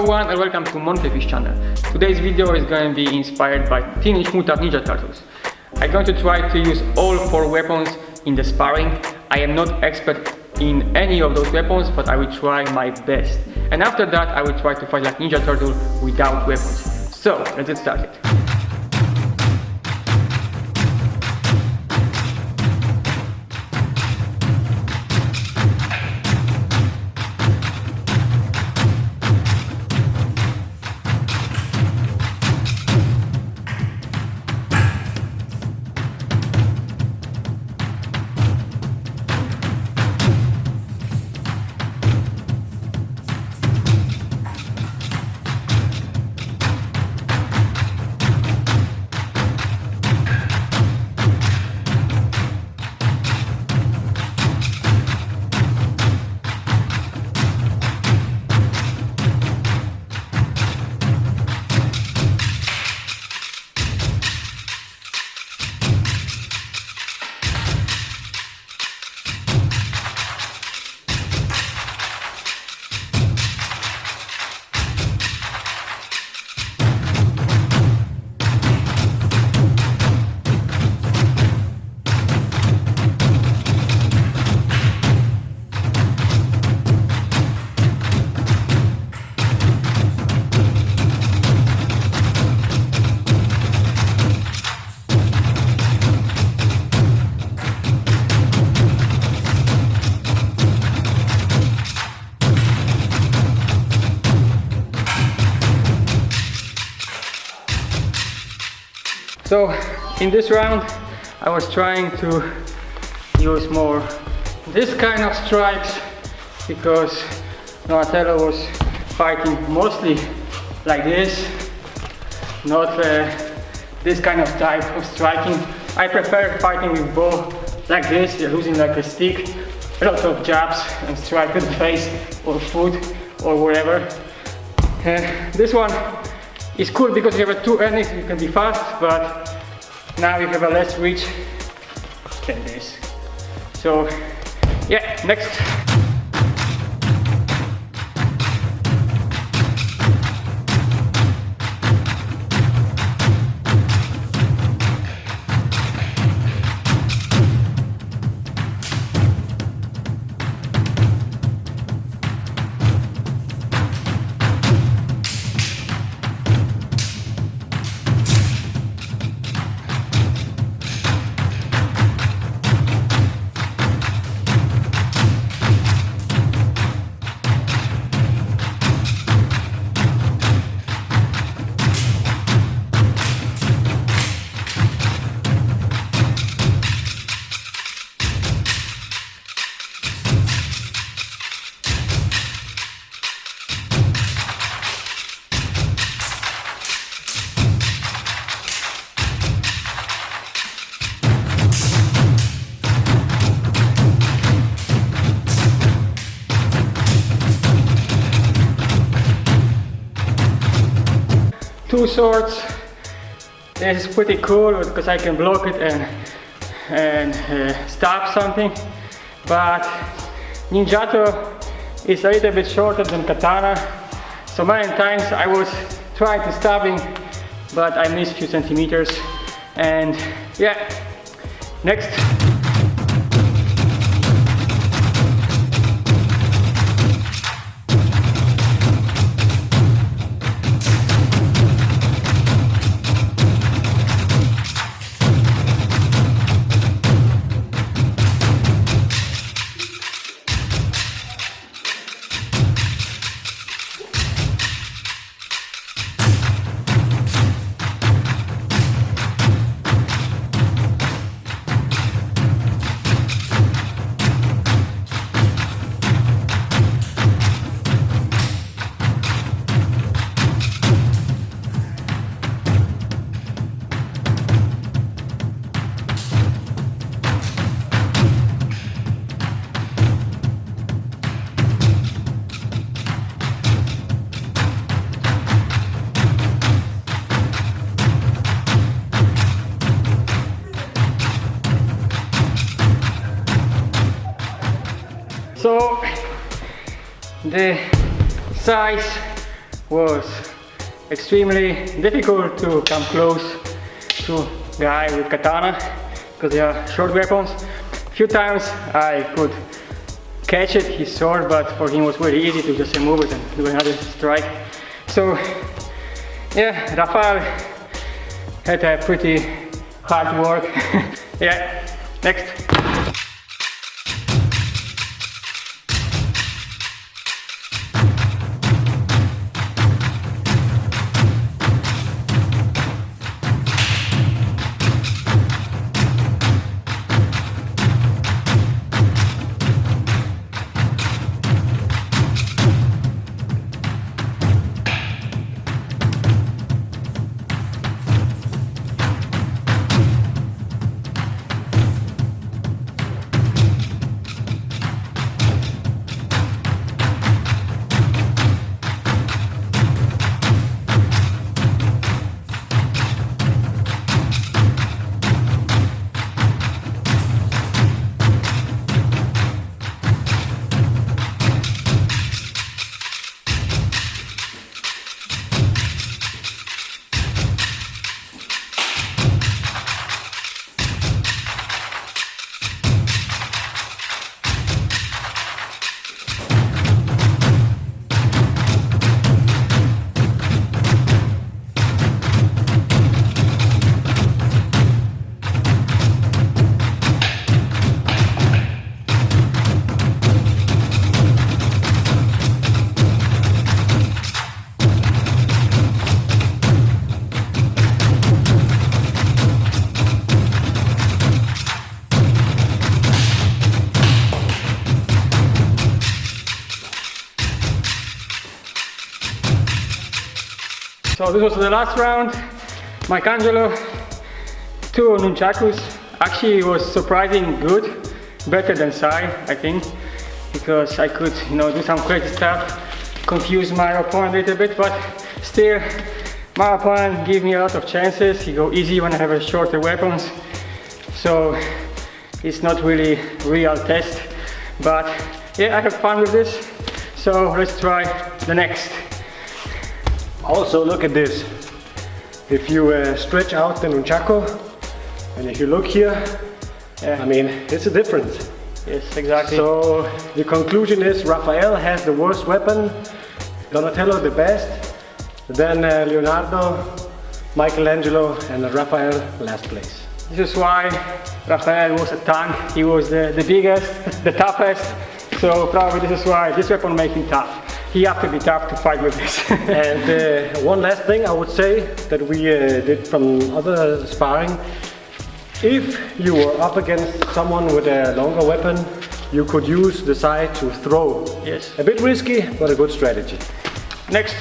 everyone and welcome to Montefish channel. Today's video is going to be inspired by Teenage Mutant Ninja Turtles. I'm going to try to use all four weapons in the sparring. I am not expert in any of those weapons but I will try my best. And after that I will try to fight like Ninja Turtle without weapons. So let's get started. So in this round I was trying to use more this kind of strikes because Donatello was fighting mostly like this not uh, this kind of type of striking I prefer fighting with bo like this you're using like a stick a lot of jabs and strike to the face or foot or whatever. uh, this one it's cool because you have two endings, you can be fast, but now you have a less reach than this. So yeah, next. Two swords. This is pretty cool because I can block it and, and uh, stop something. But Ninjato is a little bit shorter than Katana. So many times I was trying to stab him, but I missed a few centimeters. And yeah, next. The sais was extremely difficult to come close to guy with katana because they are short weapons. A few times I could catch it, his sword, but for him it was very easy to just move it and do another strike. So yeah, Raphael had a pretty hard work. yeah, next. So this was the last round. Michelangelo, two nunchakus. Actually was surprising good, better than Sai, I think, because I could, you know, do some crazy stuff, confuse my opponent a little bit, but still, my opponent gave me a lot of chances. He go easy when I have a shorter weapons, so it's not really real test. But yeah, I have fun with this. So let's try the next. Also look at this. If you uh, stretch out the nunchaku and if you look here, Yeah. I mean, it's a difference. Yes, exactly. So the conclusion is Raphael has the worst weapon, Donatello the best, then uh, Leonardo, Michelangelo and Raphael last place. This is why Raphael was a tank. He was the, the biggest, the toughest. So probably this is why this weapon makes him tough. He have to be tough to fight with this. And uh, one last thing I would say that we uh, did from other sparring, if you were up against someone with a longer weapon, you could use the side to throw. yes. A bit risky, but a good strategy. Next.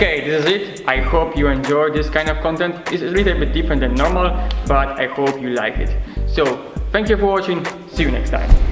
Okay, this is it. I hope you enjoy this kind of content. It's a little bit different than normal, but I hope you like it. So, thank you for watching. See you next time.